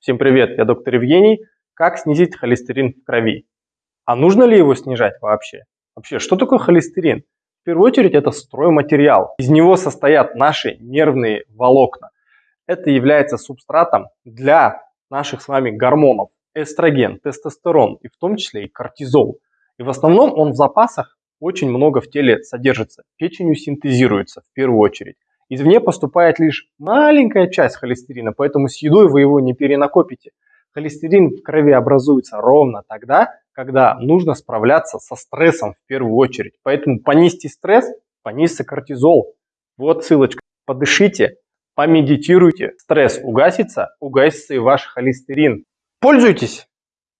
Всем привет, я доктор Евгений. Как снизить холестерин в крови? А нужно ли его снижать вообще? Вообще, что такое холестерин? В первую очередь это стройматериал. Из него состоят наши нервные волокна. Это является субстратом для наших с вами гормонов. Эстроген, тестостерон и в том числе и кортизол. И в основном он в запасах очень много в теле содержится. Печенью синтезируется в первую очередь. Извне поступает лишь маленькая часть холестерина, поэтому с едой вы его не перенакопите. Холестерин в крови образуется ровно тогда, когда нужно справляться со стрессом в первую очередь. Поэтому понизьте стресс, понизьте кортизол. Вот ссылочка. Подышите, помедитируйте. Стресс угасится, угасится и ваш холестерин. Пользуйтесь!